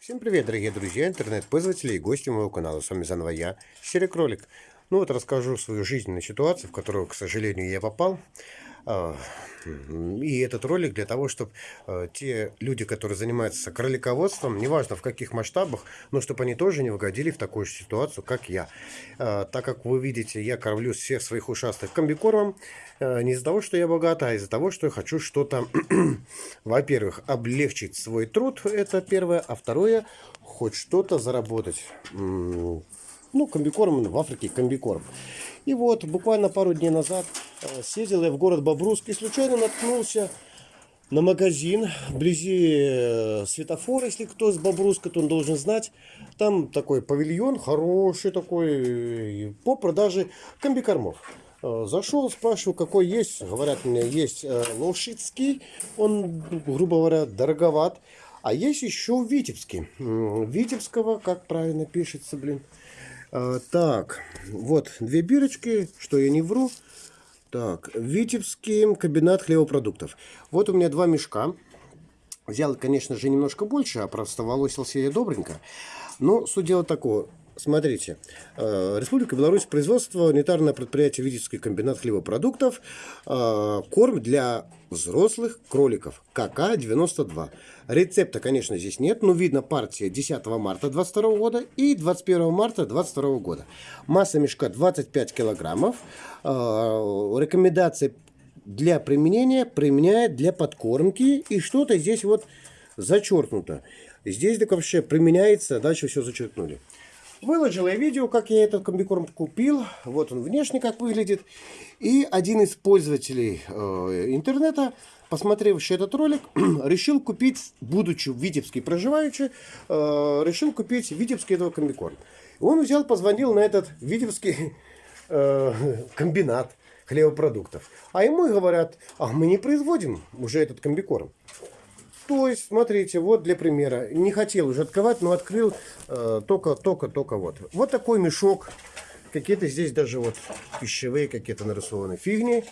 Всем привет, дорогие друзья, интернет-пользователи и гости моего канала. С вами заново я, Серый Кролик. Ну вот расскажу свою жизненную ситуацию, в которую, к сожалению, я попал. А, и этот ролик для того, чтобы а, те люди, которые занимаются кролиководством, неважно в каких масштабах, но чтобы они тоже не угодили в такую же ситуацию, как я. А, так как вы видите, я кормлю всех своих ушастых комбикормом, не из-за того, что я богат, а из-за того, что я хочу что-то, во-первых, облегчить свой труд, это первое, а второе, хоть что-то заработать ну, комбикорм в Африке, комбикорм. И вот, буквально пару дней назад съездил я в город Бобруск и случайно наткнулся на магазин вблизи э, светофора, если кто из Бобруска, то он должен знать. Там такой павильон, хороший такой, э, по продаже комбикормов. Зашел, спрашиваю, какой есть. Говорят мне, есть лошадский, он, грубо говоря, дороговат. А есть еще Витебский. Витебского, как правильно пишется, блин. Так, вот две бирочки, что я не вру. Так, Витебский комбинат хлебопродуктов. Вот у меня два мешка. Взял, конечно же, немножко больше, а просто волосился я добренько. Но суть дела такого. Смотрите, э, Республика Беларусь, производство, унитарное предприятие Витебский комбинат хлебопродуктов, э, корм для взрослых кроликов, КК-92. Рецепта, конечно, здесь нет, но видно партия 10 марта 22 года и 21 марта 22 года. Масса мешка 25 килограммов. Э, рекомендации для применения применяет для подкормки и что-то здесь вот зачеркнуто. Здесь так вообще применяется, дальше все зачеркнули. Выложил я видео, как я этот комбикорм купил. Вот он внешне как выглядит. И один из пользователей э, интернета, посмотревший этот ролик, решил купить, будучи в Витебске проживающий, э, решил купить Витебский этого комбикорм. Он взял, позвонил на этот Витебский э, комбинат хлебопродуктов. А ему говорят, а мы не производим уже этот комбикорм. То есть, смотрите, вот для примера. Не хотел уже открывать, но открыл э, только, только, только вот. Вот такой мешок. Какие-то здесь даже вот пищевые какие-то нарисованы фигни.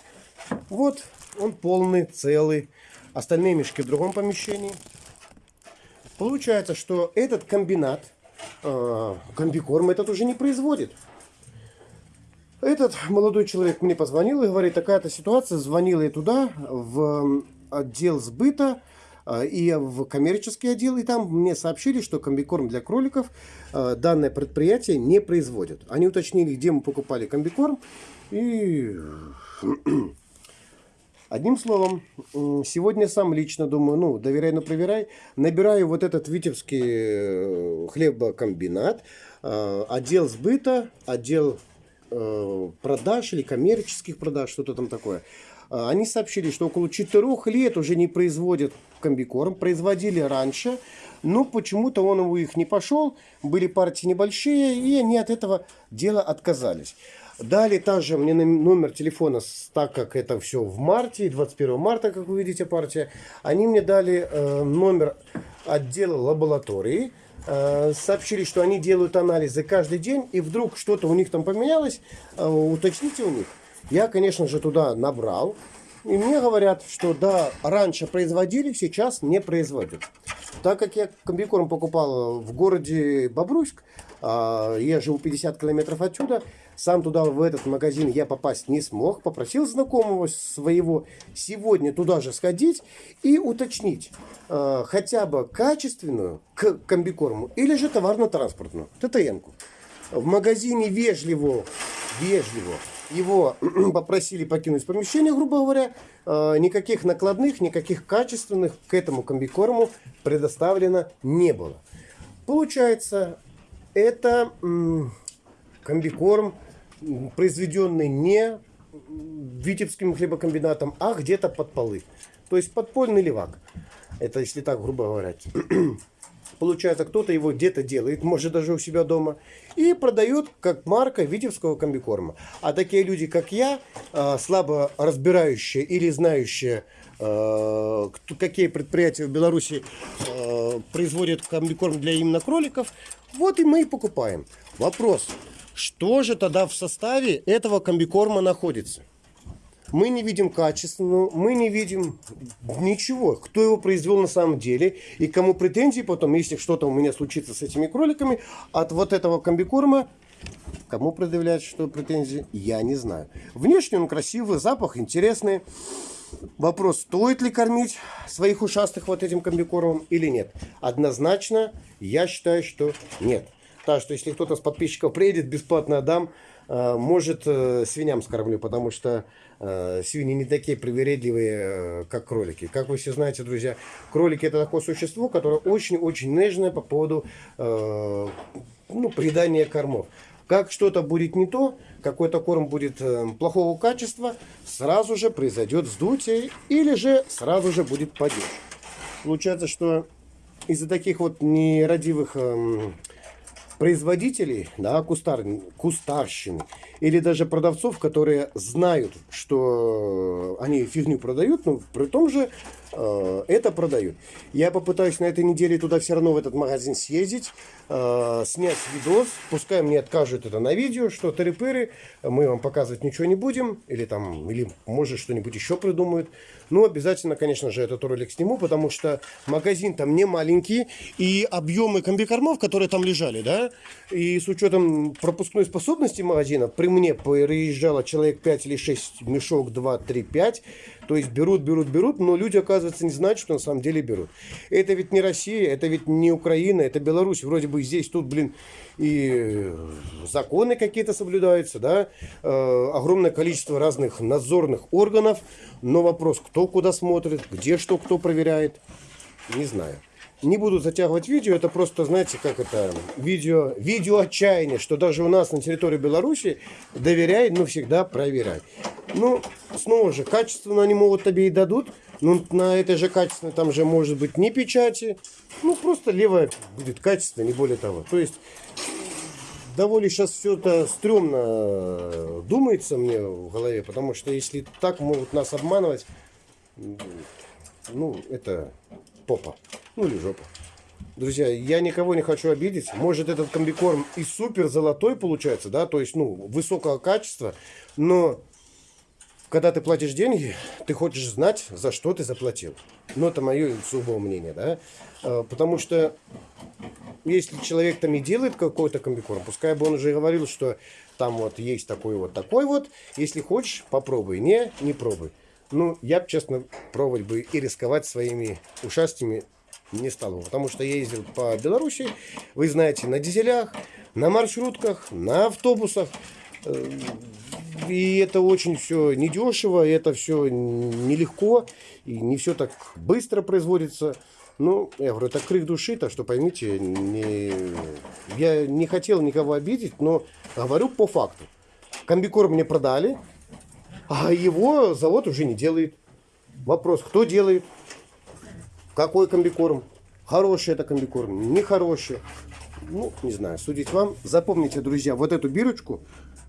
Вот он полный, целый. Остальные мешки в другом помещении. Получается, что этот комбинат, э, комбикорм этот уже не производит. Этот молодой человек мне позвонил и говорит, такая-то ситуация. Звонил я туда, в отдел сбыта. А, и в коммерческий отдел, и там мне сообщили, что комбикорм для кроликов а, данное предприятие не производит. Они уточнили, где мы покупали комбикорм, и Одним словом, сегодня сам лично думаю, ну, доверяй, но проверяй, набираю вот этот витебский э, хлебокомбинат, а, отдел сбыта, отдел э, продаж или коммерческих продаж, что-то там такое. А, они сообщили, что около 4 лет уже не производят комбикорм. Производили раньше, но почему-то он у них не пошел. Были партии небольшие, и они от этого дела отказались. Дали также мне номер телефона, так как это все в марте, 21 марта, как вы видите, партия. Они мне дали э, номер отдела лаборатории. Э, сообщили, что они делают анализы каждый день, и вдруг что-то у них там поменялось, э, уточните у них. Я, конечно же, туда набрал. И мне говорят, что да, раньше производили, сейчас не производят. Так как я комбикорм покупал в городе Бобруйск, а, я живу 50 километров отсюда, сам туда, в этот магазин я попасть не смог. Попросил знакомого своего сегодня туда же сходить и уточнить а, хотя бы качественную к комбикорму или же товарно-транспортную, ТТН-ку. В магазине вежливо, вежливо его попросили покинуть помещение, грубо говоря, а, никаких накладных, никаких качественных к этому комбикорму предоставлено не было. Получается, это комбикорм, произведенный не Витебским хлебокомбинатом, а где-то под полы. То есть подпольный левак. Это если так грубо говоря. Получается, кто-то его где-то делает, может даже у себя дома, и продает как марка Витебского комбикорма. А такие люди, как я, а, слабо разбирающие или знающие, а, какие предприятия в Беларуси а, производят комбикорм для именно кроликов, вот и мы и покупаем. Вопрос, что же тогда в составе этого комбикорма находится? Мы не видим качественного, мы не видим ничего, кто его произвел на самом деле, и кому претензии потом, если что-то у меня случится с этими кроликами, от вот этого комбикорма, кому предъявлять что претензии, я не знаю. Внешне он красивый, запах интересный. Вопрос, стоит ли кормить своих ушастых вот этим комбикормом или нет? Однозначно, я считаю, что нет. Так что, если кто-то с подписчиков приедет, бесплатно отдам. Э, может, э, свиньям скормлю, потому что свиньи не такие привередливые, как кролики. Как вы все знаете, друзья, кролики это такое существо, которое очень-очень нежное по поводу ну, придания кормов. Как что-то будет не то, какой-то корм будет плохого качества, сразу же произойдет вздутие или же сразу же будет падеж. Получается, что из-за таких вот нерадивых эм, производителей, да, кустар, кустарщины, или даже продавцов, которые знают, что они фигню продают, но при том же это продают. Я попытаюсь на этой неделе туда все равно в этот магазин съездить, э, снять видос, пускай мне откажут это на видео, что тыры мы вам показывать ничего не будем, или там, или может что-нибудь еще придумают. Ну, обязательно, конечно же, этот ролик сниму, потому что магазин там не маленький, и объемы комбикормов, которые там лежали, да, и с учетом пропускной способности магазина, при мне приезжало человек 5 или 6 мешок 2, 3, 5, то есть берут, берут, берут, но люди, оказывается, не знают, что на самом деле берут. Это ведь не Россия, это ведь не Украина, это Беларусь. Вроде бы здесь, тут, блин, и законы какие-то соблюдаются, да, э, огромное количество разных надзорных органов, но вопрос, кто куда смотрит, где что кто проверяет, не знаю. Не буду затягивать видео, это просто, знаете, как это, видео, видео отчаяния, что даже у нас на территории Беларуси доверяй, но всегда проверяй. Ну, снова же, качественно они могут тебе и дадут, но на этой же качественной там же может быть не печати, ну, просто левая будет качественная, не более того. То есть, довольно сейчас все это стрёмно думается мне в голове, потому что если так могут нас обманывать, ну, это попа. Ну или жопа. Друзья, я никого не хочу обидеть. Может этот комбикорм и супер золотой получается, да, то есть, ну, высокого качества, но когда ты платишь деньги, ты хочешь знать, за что ты заплатил. Ну, это мое сугубое мнение, да. А, потому что если человек там и делает какой-то комбикорм, пускай бы он уже говорил, что там вот есть такой вот, такой вот. Если хочешь, попробуй. Не, не пробуй. Ну, я бы, честно, пробовать бы и рисковать своими ушастями не стал бы, потому что я ездил по Беларуси, вы знаете, на дизелях, на маршрутках, на автобусах. Э, и это очень все недешево, это все нелегко, и не все так быстро производится. Ну, я говорю, это крик души, так что поймите, не... я не хотел никого обидеть, но говорю по факту. Комбикорм мне продали, а его завод уже не делает. Вопрос, кто делает? Какой комбикорм? Хороший это комбикорм, нехороший. Ну, не знаю, судить вам. Запомните, друзья, вот эту бирочку,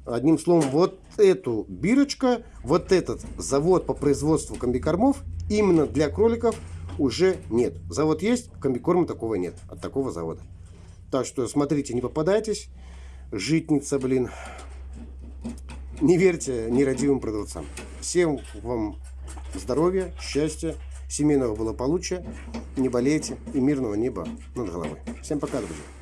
одним словом, вот эту бирочка, вот этот завод по производству комбикормов именно для кроликов уже нет. Завод есть, комбикорма такого нет, от такого завода. Так что смотрите, не попадайтесь. Житница, блин. Не верьте нерадивым продавцам. Всем вам здоровья, счастья семейного благополучия, не болейте и мирного неба над головой. Всем пока, друзья!